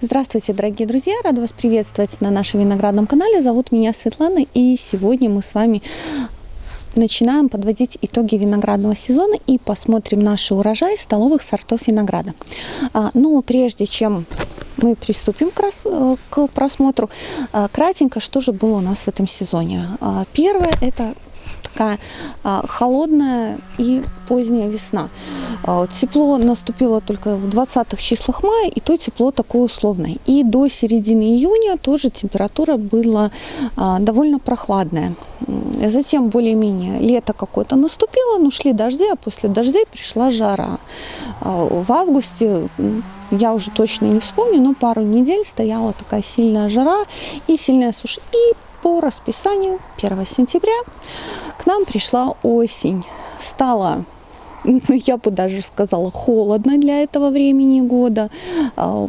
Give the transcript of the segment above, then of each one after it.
Здравствуйте, дорогие друзья! Рада вас приветствовать на нашем виноградном канале. Зовут меня Светлана, и сегодня мы с вами начинаем подводить итоги виноградного сезона и посмотрим наши урожаи столовых сортов винограда. А, но прежде чем мы приступим к, э, к просмотру, а, кратенько, что же было у нас в этом сезоне. А, первое – это такая а, холодная и поздняя весна. А, тепло наступило только в 20-х числах мая, и то тепло такое условное. И до середины июня тоже температура была а, довольно прохладная. Затем более-менее лето какое-то наступило, но шли дожди, а после дождей пришла жара. В августе я уже точно не вспомню, но пару недель стояла такая сильная жара и сильная суша. И по расписанию 1 сентября к нам пришла осень. Стало я бы даже сказала, холодно для этого времени года. А,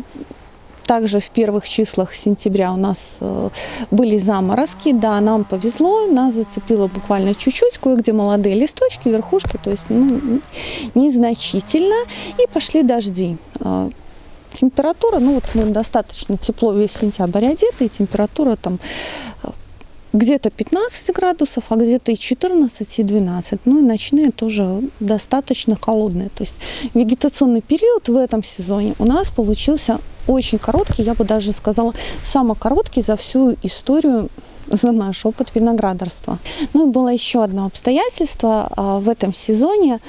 также в первых числах сентября у нас э, были заморозки. Да, нам повезло, нас зацепило буквально чуть-чуть, кое-где молодые листочки, верхушки, то есть ну, незначительно. И пошли дожди. А, температура, ну вот мы достаточно тепло весь сентябрь одеты, и температура там где-то 15 градусов, а где-то и 14, и 12. Ну и ночные тоже достаточно холодные. То есть вегетационный период в этом сезоне у нас получился очень короткий, я бы даже сказала, самый короткий за всю историю за наш опыт виноградарства. Ну и было еще одно обстоятельство а, в этом сезоне.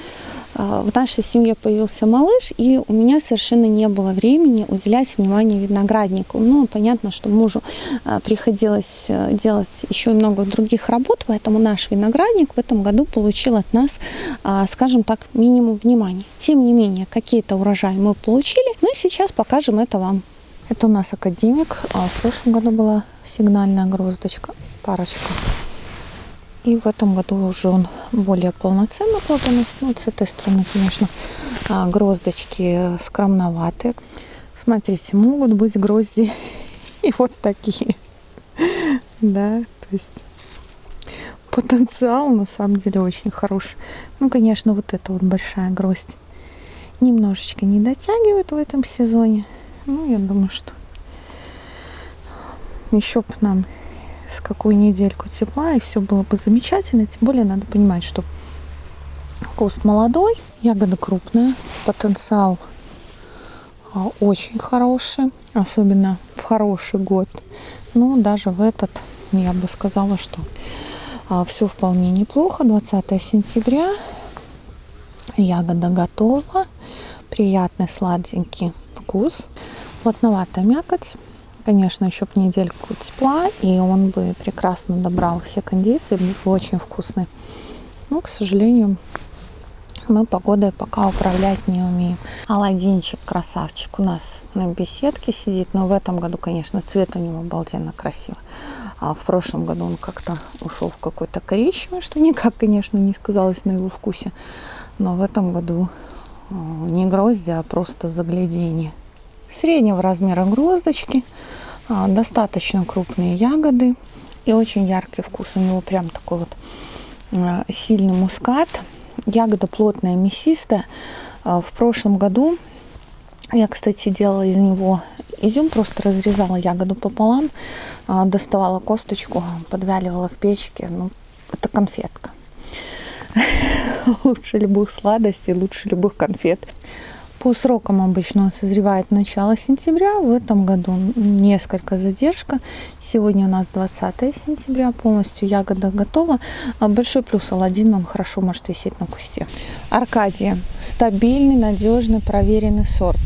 А, в нашей семье появился малыш, и у меня совершенно не было времени уделять внимание винограднику. Ну, понятно, что мужу а, приходилось э, делать еще много других работ, поэтому наш виноградник в этом году получил от нас, а, скажем так, минимум внимания. Тем не менее, какие-то урожаи мы получили, мы сейчас покажем это вам. Это у нас академик, в прошлом году была сигнальная гроздочка, парочка. И в этом году уже он более полноценно плодоносит. Ну, с этой стороны, конечно, а, гроздочки скромноватые. Смотрите, могут быть грозди и вот такие. Да, то есть потенциал на самом деле очень хороший. Ну, конечно, вот эта вот большая гроздь немножечко не дотягивает в этом сезоне. Ну, я думаю, что еще бы нам с какую недельку тепла, и все было бы замечательно. Тем более надо понимать, что куст молодой, ягода крупная, потенциал а, очень хороший, особенно в хороший год. Ну, даже в этот, я бы сказала, что а, все вполне неплохо. 20 сентября, ягода готова, приятный сладенький вкус, плотноватая мякоть конечно, еще бы недельку тепла, и он бы прекрасно добрал все кондиции, был бы очень вкусный. Но, к сожалению, мы погодой пока управлять не умеем. Аладдинчик, красавчик, у нас на беседке сидит, но в этом году, конечно, цвет у него обалденно красивый. А в прошлом году он как-то ушел в какой-то коричневый, что никак, конечно, не сказалось на его вкусе. Но в этом году э, не грозди, а просто заглядение среднего размера гроздочки, а, достаточно крупные ягоды и очень яркий вкус. У него прям такой вот а, сильный мускат. Ягода плотная, мясистая. А, в прошлом году я, кстати, делала из него изюм, просто разрезала ягоду пополам, доставала косточку, подвяливала в печке. Ну, это конфетка. Лучше любых сладостей, лучше любых конфет. По срокам обычно он созревает начало сентября. В этом году несколько задержка. Сегодня у нас 20 сентября. Полностью ягода готова. А большой плюс Аладдин, он хорошо может висеть на кусте. Аркадия. Стабильный, надежный, проверенный сорт.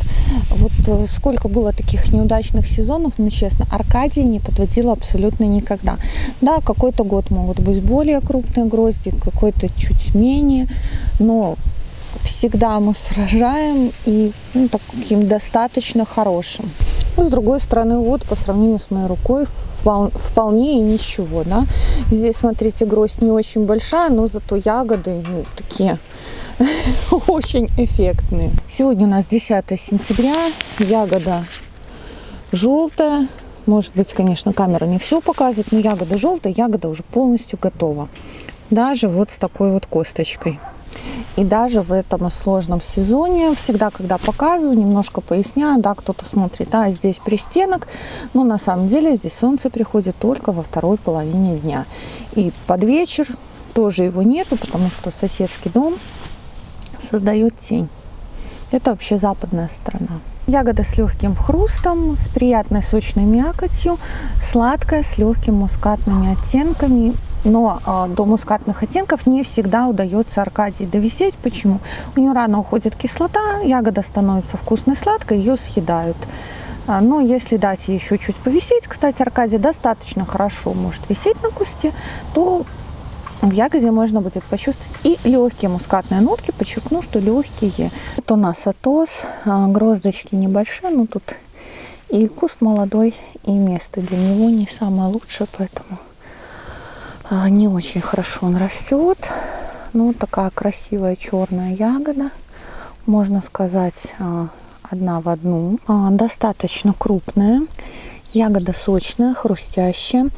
Вот э, сколько было таких неудачных сезонов, но честно, Аркадия не подводила абсолютно никогда. Да, какой-то год могут быть более крупные грозди, какой-то чуть менее, но всегда мы сражаем и ну, таким достаточно хорошим. Ну, с другой стороны, вот по сравнению с моей рукой вполне и ничего, да. Здесь, смотрите, гроздь не очень большая, но зато ягоды ну, такие очень эффектные. Сегодня у нас 10 сентября, ягода желтая. Может быть, конечно, камера не все показывает, но ягода желтая, ягода уже полностью готова. Даже вот с такой вот косточкой. И даже в этом сложном сезоне, всегда, когда показываю, немножко поясняю, да, кто-то смотрит, а здесь пристенок, но на самом деле здесь солнце приходит только во второй половине дня. И под вечер тоже его нету, потому что соседский дом создает тень. Это вообще западная сторона. Ягода с легким хрустом, с приятной сочной мякотью, сладкая, с легкими мускатными оттенками. Но э, до мускатных оттенков не всегда удается Аркадии довисеть. Почему? У нее рано уходит кислота, ягода становится вкусной, сладкой, ее съедают. А, но если дать ей еще чуть повисеть, кстати, Аркадия достаточно хорошо может висеть на кусте, то в ягоде можно будет почувствовать и легкие мускатные нотки. Подчеркну, что легкие. Это у нас атос, а, гроздочки небольшие, но тут и куст молодой, и место для него не самое лучшее, поэтому не очень хорошо он растет. Ну, такая красивая черная ягода, можно сказать, а, одна в одну. Достаточно крупная. Ягода сочная, хрустящая,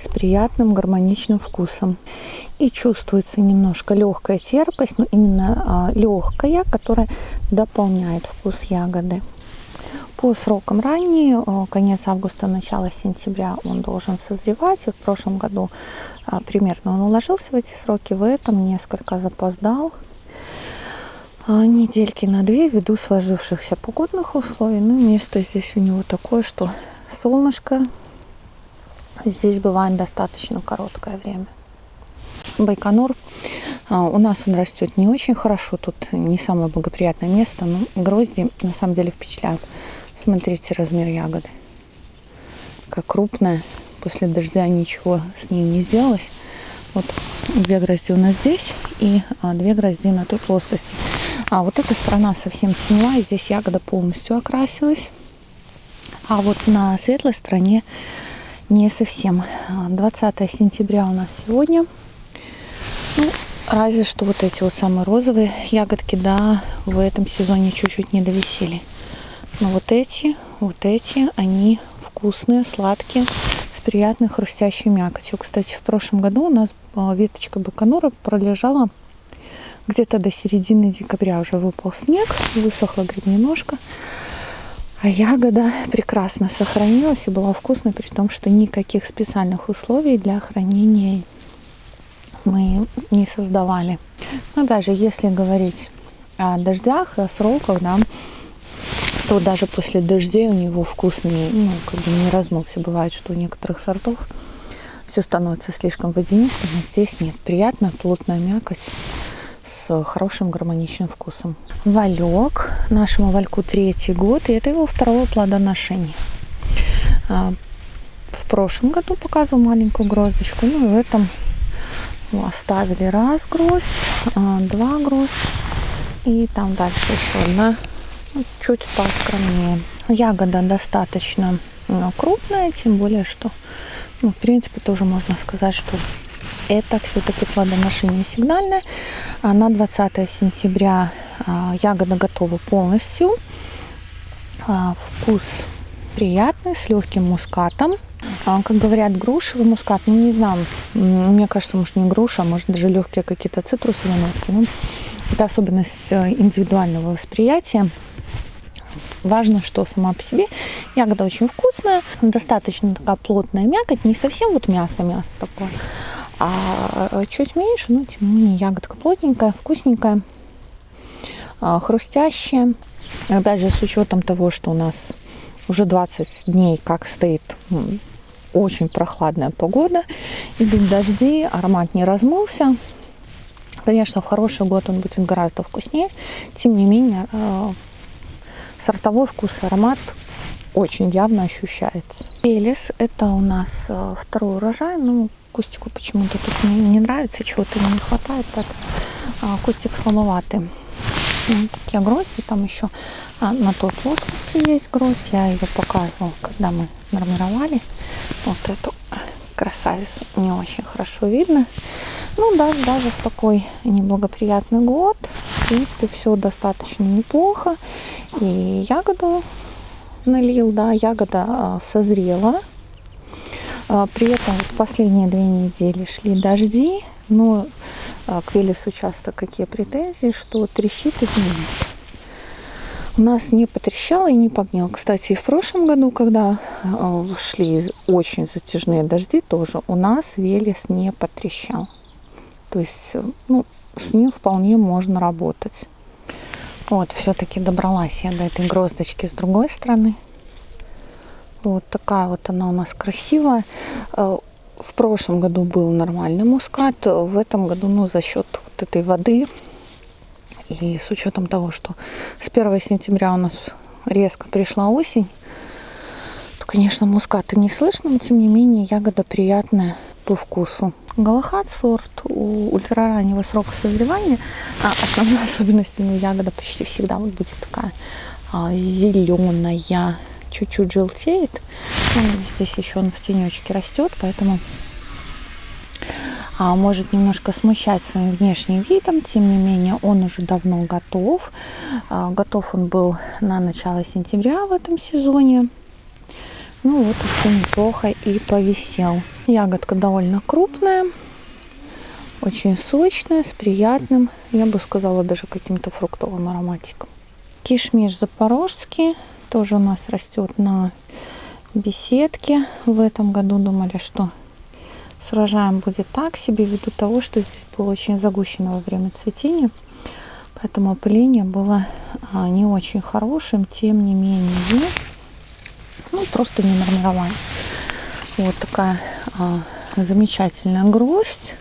с приятным гармоничным вкусом. И чувствуется немножко легкая терпкость, но именно а, легкая, которая дополняет вкус ягоды. По срокам ранний, а, конец августа, начало сентября он должен созревать. И в прошлом году а, примерно он уложился в эти сроки, в этом несколько запоздал а, недельки на две ввиду сложившихся погодных условий. Ну, место здесь у него такое, что солнышко здесь бывает достаточно короткое время. Байконур. А, у нас он растет не очень хорошо, тут не самое благоприятное место, но грозди на самом деле впечатляют. Смотрите размер ягоды. Как крупная, после дождя ничего с ней не сделалось. Вот две грозди у нас здесь и а, две грозди на той плоскости. А вот эта сторона совсем теневая, здесь ягода полностью окрасилась. А вот на светлой стороне не совсем. 20 а, сентября у нас сегодня. Ну, разве что вот эти вот самые розовые ягодки, да, в этом сезоне чуть-чуть не довисели. Но вот эти, вот эти, они вкусные, сладкие, с приятной хрустящей мякотью. Кстати, в прошлом году у нас а, веточка баканура пролежала где-то до середины декабря уже выпал снег, высохла говорит, немножко. А ягода прекрасно сохранилась и была вкусной, при том, что никаких специальных условий для хранения мы не создавали. Но даже если говорить о дождях, о сроках, да, то даже после дождей у него вкусный, ну, как бы не размылся. Бывает, что у некоторых сортов все становится слишком водянистым, а здесь нет. Приятная плотная мякоть с хорошим гармоничным вкусом. Валек. Нашему вальку третий год, и это его второе плодоношение. А, в прошлом году показывал маленькую гроздочку, ну и в этом оставили раз гроздь, а, два гроздь, и там дальше еще одна, чуть поскромнее. Ягода достаточно ну, крупная, тем более, что, ну, в принципе, тоже можно сказать, что это все-таки плодоношение сигнальное. А на 20 сентября а, ягода готова полностью. А, вкус приятный, с легким мускатом. Как говорят, грушевый мускат, ну не знаю, мне кажется, может не груша, а может даже легкие какие-то цитрусовые нотки. Ну, это особенность э, индивидуального восприятия. Важно, что сама по себе ягода очень вкусная, достаточно такая плотная мякоть, не совсем вот мясо-мясо такое, а чуть меньше, но тем не менее ягодка плотненькая, вкусненькая, а, хрустящая. Опять же, с учетом того, что у нас уже 20 дней как стоит очень прохладная погода, идут дожди, аромат не размылся. Конечно, в хороший год он будет гораздо вкуснее. Тем не менее, а, сортовой вкус и аромат очень явно ощущается. Элис – это у нас а, второй урожай. Ну, Кустику почему-то тут не, не нравится, чего-то не хватает. Так, а, кустик слабоватый. Вот такие грозди. Там еще а, на той плоскости есть гроздь. Я ее показывала, когда мы нормировали. Вот эту красавицу не очень хорошо видно. Ну да, даже в такой неблагоприятный год, в принципе, все достаточно неплохо. И ягоду налил, да, ягода а, созрела. А, при этом последние две недели шли дожди, но а, к Велесу часто какие претензии, что трещит и гниет. У нас не потрещало и не погнил. Кстати, и в прошлом году, когда шли очень затяжные дожди, тоже у нас Велес не потрещал. То есть, ну, с ним вполне можно работать. Вот, все-таки добралась я до этой гроздочки с другой стороны. Вот такая вот она у нас красивая. Э, в прошлом году был нормальный мускат, в этом году, ну, за счет вот этой воды и с учетом того, что с 1 сентября у нас резко пришла осень, то, конечно, муската не слышно, но тем не менее ягода приятная по вкусу. Галахат сорт у ультрараннего срока созревания. А основной особенностью ну, ягода почти всегда вот будет такая а, зеленая, чуть-чуть желтеет. Ну, здесь еще он в тенечке растет, поэтому а, может немножко смущать своим внешним видом. Тем не менее, он уже давно готов. А, готов он был на начало сентября в этом сезоне. Ну вот все неплохо и повисел. Ягодка довольно крупная, очень сочная, с приятным, я бы сказала, даже каким-то фруктовым ароматиком. Кишмиш запорожский тоже у нас растет на беседке. В этом году думали, что с урожаем будет так себе, ввиду того, что здесь было очень загущено во время цветения. Поэтому опыление было а, не очень хорошим. Тем не менее, ну, просто не нормировали. Вот такая а, замечательная гроздь.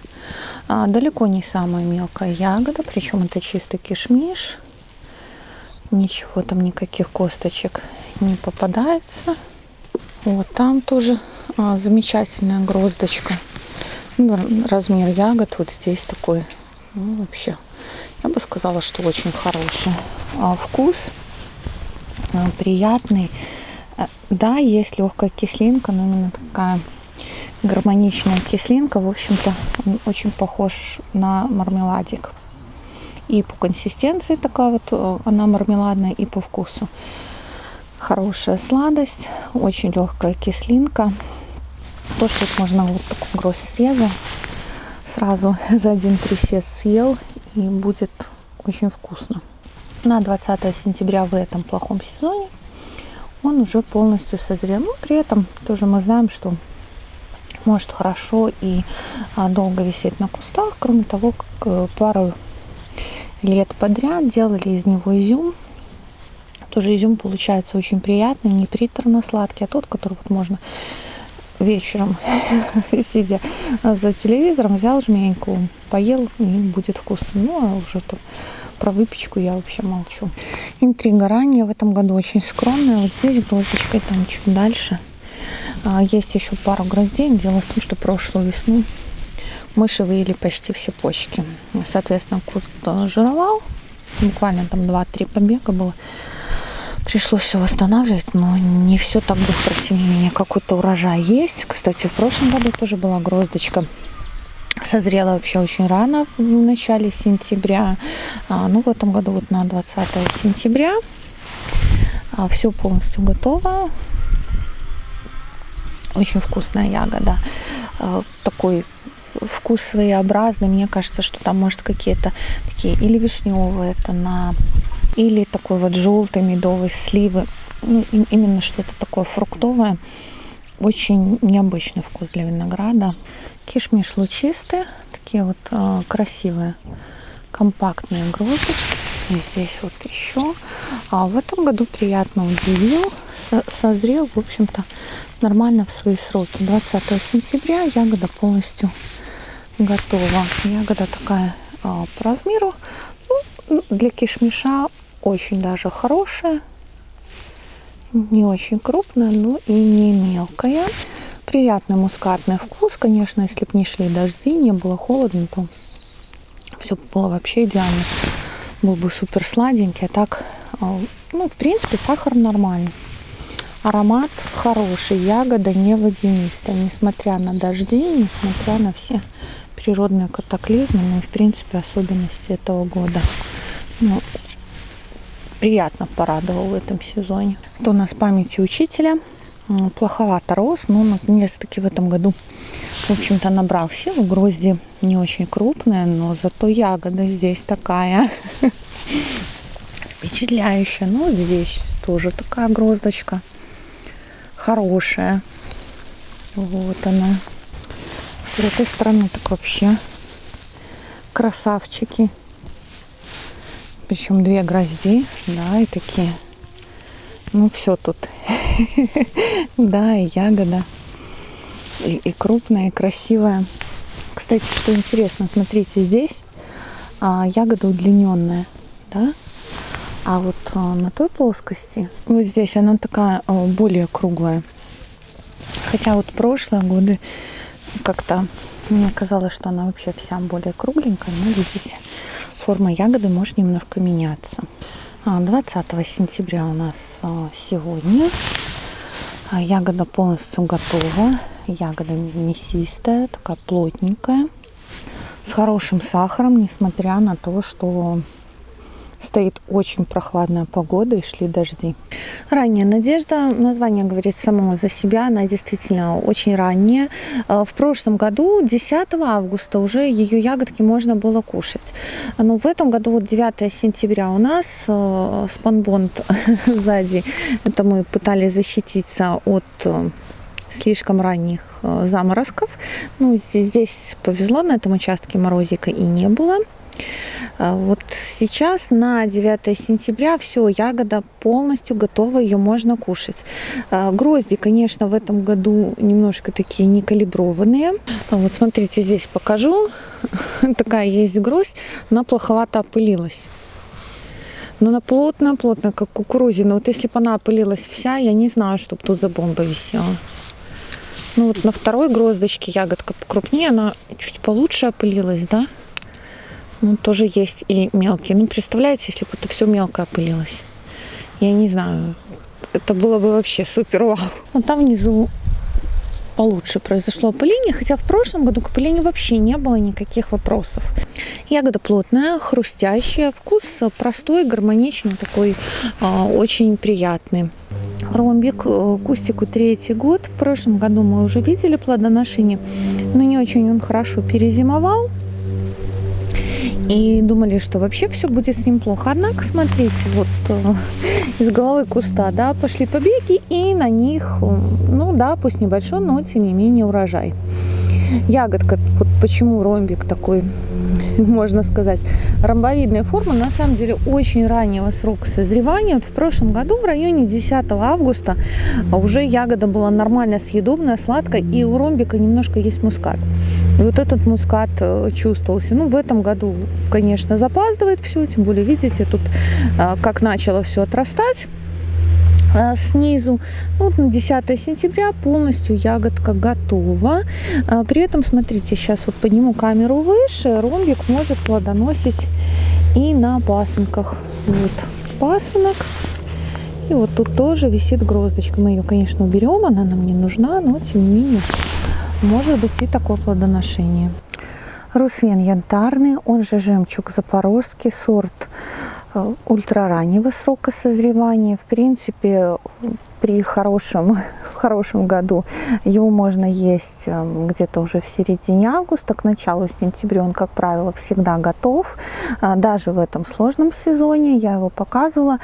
А, далеко не самая мелкая ягода, причем это чистый кишмиш. Ничего там, никаких косточек не попадается. Вот там тоже а, замечательная гроздочка. Ну, размер ягод вот здесь такой, ну, вообще, я бы сказала, что очень хороший. А, вкус а, приятный да, есть легкая кислинка, но именно такая гармоничная кислинка. В общем-то, очень похож на мармеладик. И по консистенции такая вот, э, она мармеладная, и по вкусу. Хорошая сладость, очень легкая кислинка. То, что можно вот такой гроздь срезал, сразу за один присест съел, и будет очень вкусно. На 20 сентября в этом плохом сезоне он уже полностью созрел. Но ну, при этом тоже мы знаем, что может хорошо и а, долго висеть на кустах. Кроме того, как э, пару лет подряд делали из него изюм. Тоже изюм получается очень приятный, не приторно-сладкий, а тот, который вот можно вечером, сидя за телевизором, взял жменьку, поел и будет вкусно. Ну, а уже там про выпечку я вообще молчу. Интрига ранее в этом году очень скромная. Вот здесь гроздочка, и там чуть дальше. А, есть еще пару гроздей. Дело в том, что прошлую весну мыши выели почти все почки. Соответственно, куст жировал. Буквально там 2-3 побега было. Пришлось все восстанавливать, но не все так быстро, тем не менее, какой-то урожай есть. Кстати, в прошлом году тоже была гроздочка созрела вообще очень рано, в начале сентября. А, ну, в этом году вот на 20 сентября. А, все полностью готово. Очень вкусная ягода. А, такой вкус своеобразный. Мне кажется, что там может какие-то такие или вишневые это на или такой вот желтый медовый сливы. Ну, именно что-то такое фруктовое. Очень необычный вкус для винограда. Кишмиш лучистые, такие вот э, красивые, компактные гроздочки. И здесь вот еще. А в этом году приятно удивил. Со созрел, в общем-то, нормально в свои сроки. 20 сентября ягода полностью готова. Ягода такая э, по размеру. Ну, для кишмиша очень даже хорошая не очень крупная, но и не мелкая. Приятный мускатный вкус, конечно, если бы не шли дожди, не было холодно, то все было вообще идеально. Был бы супер сладенький, а так, а, ну, в принципе, сахар нормальный. Аромат хороший, ягода не водянистая, несмотря на дожди, несмотря на все природные катаклизмы, ну в принципе, особенности этого года. Ну, приятно порадовал в этом сезоне. Это у нас памяти учителя. плоховато рос, но наконец-таки в этом году, в общем-то, набрал силу. Грозди не очень крупные, но зато ягода здесь такая впечатляющая. Ну, здесь тоже такая гроздочка хорошая. Вот она. С этой стороны так вообще красавчики. Причем две грозди, да, и такие. Ну, все тут. Да, и ягода. И, и крупная, и красивая. Кстати, что интересно, смотрите, здесь а, ягода удлиненная, да? А вот а, на той плоскости, вот здесь она такая а, более круглая. Хотя вот прошлые годы как-то мне казалось, что она вообще вся более кругленькая, но видите, форма ягоды может немножко меняться. 20 а, сентября у нас а, сегодня. А, ягода полностью готова. Ягода мясистая, такая плотненькая, с хорошим сахаром, несмотря на то, что Стоит очень прохладная погода и шли дожди. Ранняя надежда. Название говорит само за себя. Она действительно очень ранняя. Э, в прошлом году, 10 августа, уже ее ягодки можно было кушать. Но в этом году, вот 9 сентября у нас э, спанбонд сзади. Это мы пытались защититься от э, слишком ранних заморозков. Ну, здесь повезло, на этом участке морозика и не было. А вот сейчас на 9 сентября все, ягода полностью готова, ее можно кушать. А грозди, конечно, в этом году немножко такие некалиброванные. А вот смотрите, здесь покажу. Такая есть гроздь, она плоховато опылилась. Но она плотная-плотная, как кукурузина. Вот если бы она опылилась вся, я не знаю, чтобы тут за бомба висела. Ну вот на второй гроздочке ягодка покрупнее, она чуть получше опылилась, да? Ну, тоже есть и мелкие. Ну, представляете, если бы это все мелко опылилось. Я не знаю. Это было бы вообще супер вау. Вот там внизу получше произошло опыление, хотя в прошлом году к опылению вообще не было никаких вопросов. Ягода плотная, хрустящая, вкус простой, гармоничный, такой э, очень приятный. Ромбик э, кустику третий год. В прошлом году мы уже видели плодоношение, но не очень он хорошо перезимовал и думали, что вообще все будет с ним плохо. Однако, смотрите, вот э, из головы куста, да, пошли побеги, и на них, э, ну да, пусть небольшой, но тем не менее урожай. Ягодка, вот почему ромбик такой, можно сказать, ромбовидная форма, на самом деле очень раннего срока созревания. Вот в прошлом году, в районе 10 августа, уже ягода была нормально съедобная, сладкая, и у ромбика немножко есть мускат. И вот этот мускат э, чувствовался. Ну, в этом году, конечно, запаздывает все, тем более, видите, тут э, как начало все отрастать э, снизу. Ну, вот на 10 сентября полностью ягодка готова. При этом, смотрите, сейчас вот подниму камеру выше, ромбик может плодоносить и на пасынках. Вот пасынок. И вот тут тоже висит гроздочка. Мы ее, конечно, уберем, она нам не нужна, но тем не менее может быть и такое плодоношение. Русвен янтарный, он же жемчуг запорожский, сорт ультрараннего срока созревания. В принципе, при хорошем, в хорошем году его можно есть э, где-то уже в середине августа, к началу сентября он, как правило, всегда готов. Э, даже в этом сложном сезоне я его показывала.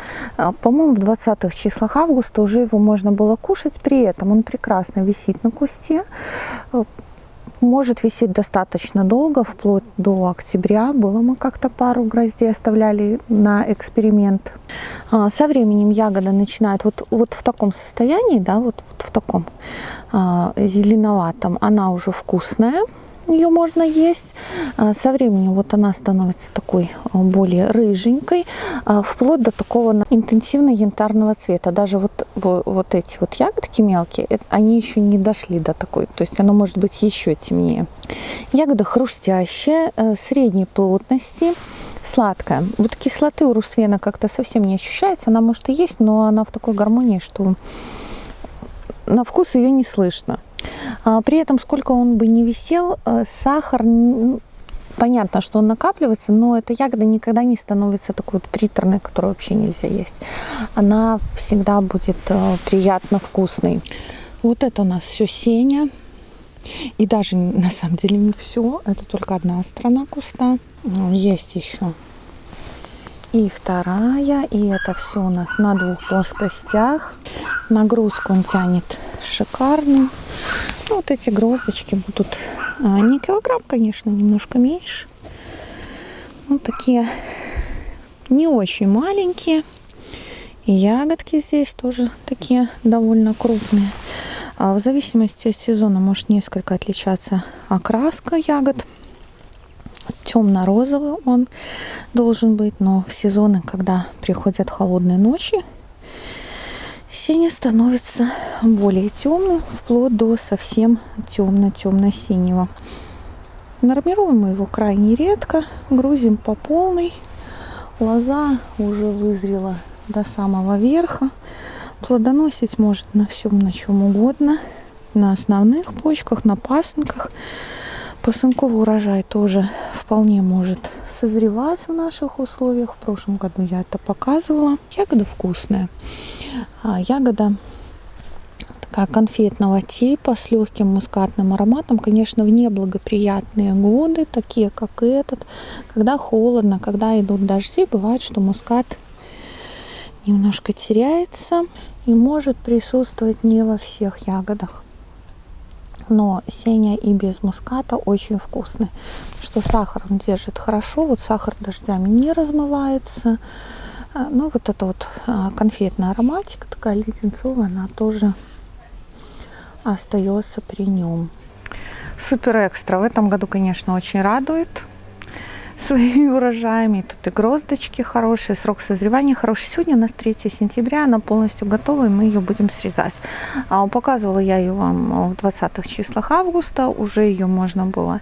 По-моему, в 20-х числах августа уже его можно было кушать. При этом он прекрасно висит на кусте может висеть достаточно долго, вплоть до октября. Было мы как-то пару гроздей оставляли на эксперимент. А, со временем ягода начинает вот, вот в таком состоянии, да, вот, вот в таком а, зеленоватом, она уже вкусная ее можно есть. А, со временем вот она становится такой а, более рыженькой, а, вплоть до такого интенсивно янтарного цвета. Даже вот, вот, вот эти вот ягодки мелкие, они еще не дошли до такой, то есть она может быть еще темнее. Ягода хрустящая, э, средней плотности, сладкая. Вот кислоты у русвена как-то совсем не ощущается. Она может и есть, но она в такой гармонии, что на вкус ее не слышно. А, при этом, сколько он бы не висел, э, сахар понятно, что он накапливается, но эта ягода никогда не становится такой вот приторной, которую вообще нельзя есть. Она всегда будет э, приятно вкусной. Вот это у нас все сеня. И даже на самом деле не все, это только одна сторона куста. Есть еще и вторая, и это все у нас на двух плоскостях. Нагрузку он тянет шикарную. Ну, вот эти гроздочки будут а, не килограмм, конечно, немножко меньше. Ну, такие не очень маленькие. И ягодки здесь тоже такие довольно крупные. А в зависимости от сезона может несколько отличаться окраска ягод. Темно-розовый он должен быть, но в сезоны, когда приходят холодные ночи, синий становится более темным, вплоть до совсем темно-темно-синего. Нормируем мы его крайне редко, грузим по полной. Лоза уже вызрела до самого верха. Плодоносить может на всем, на чем угодно. На основных почках, на пасынках. Посынковый урожай тоже вполне может созревать в наших условиях. В прошлом году я это показывала. Ягода вкусная. А, ягода такая конфетного типа с легким мускатным ароматом. Конечно, в неблагоприятные годы, такие как этот, когда холодно, когда идут дожди, бывает, что мускат немножко теряется и может присутствовать не во всех ягодах. Но сеня и без муската очень вкусный. Что сахар он держит хорошо. Вот сахар дождями не размывается. А, ну, вот эта вот а, конфетная ароматика, такая леденцовая, она тоже остается при нем. Супер экстра. В этом году, конечно, очень радует своими урожаями. Тут и гроздочки хорошие, срок созревания хороший. Сегодня у нас 3 сентября, она полностью готова, и мы ее будем срезать. А, показывала я ее вам в 20 числах августа. Уже ее можно было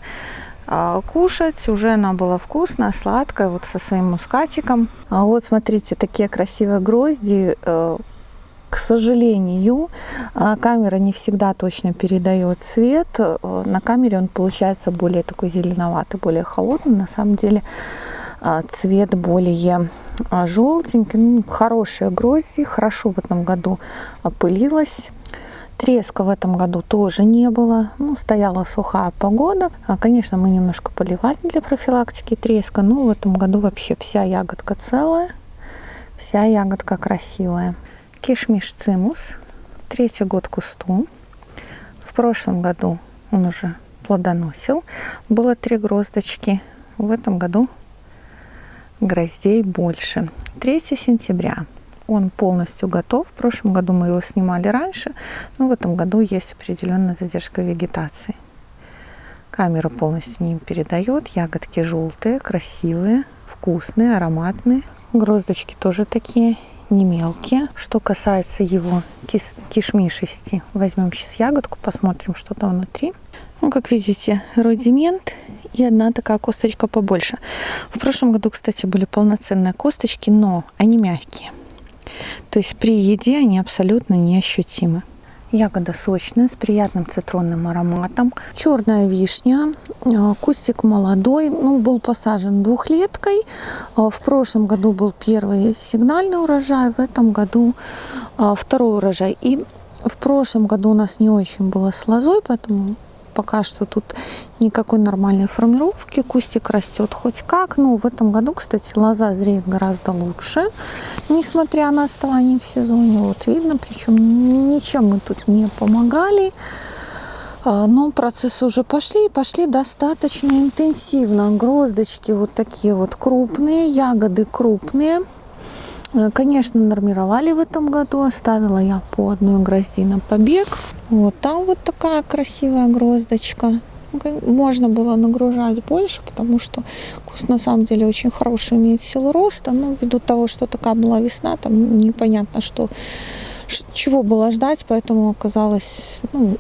а, кушать. Уже она была вкусная, сладкая, вот со своим мускатиком. А вот смотрите, такие красивые грозди э, к сожалению, а, камера не всегда точно передает цвет. Э, на камере он получается более такой зеленоватый, более холодный. На самом деле а, цвет более а, желтенький. Ну, хорошие грозди, хорошо в этом году опылилась. Треска в этом году тоже не было. Ну, стояла сухая погода. Конечно, мы немножко поливали для профилактики треска, но в этом году вообще вся ягодка целая, вся ягодка красивая. Кишмиш цимус, третий год кусту. В прошлом году он уже плодоносил. Было три гроздочки. В этом году гроздей больше. 3 сентября. Он полностью готов. В прошлом году мы его снимали раньше, но в этом году есть определенная задержка вегетации. Камера полностью не передает. Ягодки желтые, красивые, вкусные, ароматные. Гроздочки тоже такие не мелкие. Что касается его кис кишмишести, возьмем сейчас ягодку, посмотрим, что там внутри. Ну, как видите, рудимент и одна такая косточка побольше. В прошлом году, кстати, были полноценные косточки, но они мягкие. То есть при еде они абсолютно неощутимы. Ягода сочная, с приятным цитронным ароматом. Черная вишня, а, кустик молодой, ну, был посажен двухлеткой. А, в прошлом году был первый сигнальный урожай, в этом году а, второй урожай. И в прошлом году у нас не очень было с лозой, поэтому пока что тут никакой нормальной формировки. Кустик растет хоть как. Ну, в этом году, кстати, лоза зреет гораздо лучше, несмотря на отставание в сезоне. Вот видно, причем ничем мы тут не помогали. А, но процессы уже пошли и пошли достаточно интенсивно. Гроздочки вот такие вот крупные, ягоды крупные. Э, конечно, нормировали в этом году. Оставила я по одной грозди на побег. Вот там вот такая красивая гроздочка. Можно было нагружать больше, потому что куст на самом деле очень хороший, имеет силу роста. Но ввиду того, что такая была весна, там непонятно, что, чего было ждать, поэтому оказалось ну,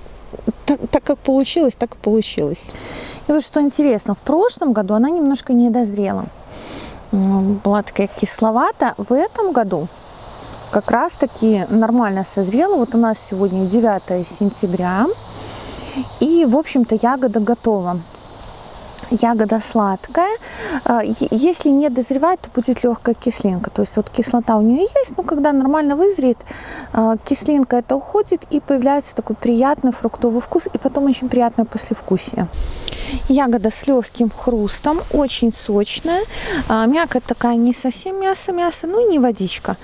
так, так как получилось, так и получилось. И вот что интересно, в прошлом году она немножко не дозрела была такая кисловата. В этом году как раз таки нормально созрела. Вот у нас сегодня 9 сентября. И, в общем-то, ягода готова. ягода сладкая. А, если не дозревать, то будет легкая кислинка. То есть вот кислота у нее есть, но когда нормально вызреет, а, кислинка это уходит и появляется такой приятный фруктовый вкус и потом очень приятное послевкусие. Ягода с легким хрустом, очень сочная. А, мякоть такая не совсем мясо-мясо, ну и не водичка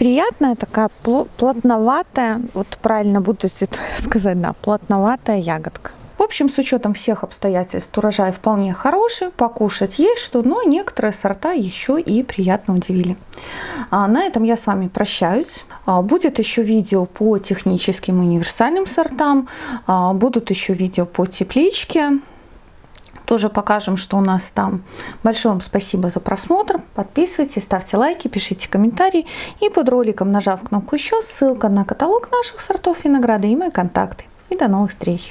приятная, такая плотноватая, вот правильно буду сказать, да, плотноватая ягодка. Общем, с учетом всех обстоятельств урожай вполне хороший, покушать есть что, но некоторые сорта еще и приятно удивили. А на этом я с вами прощаюсь. А, будет еще видео по техническим универсальным сортам, а, будут еще видео по тепличке. Тоже покажем, что у нас там. Большое вам спасибо за просмотр. Подписывайтесь, ставьте лайки, пишите комментарии. И под роликом, нажав кнопку «Еще», ссылка на каталог наших сортов винограда и мои контакты. И до новых встреч!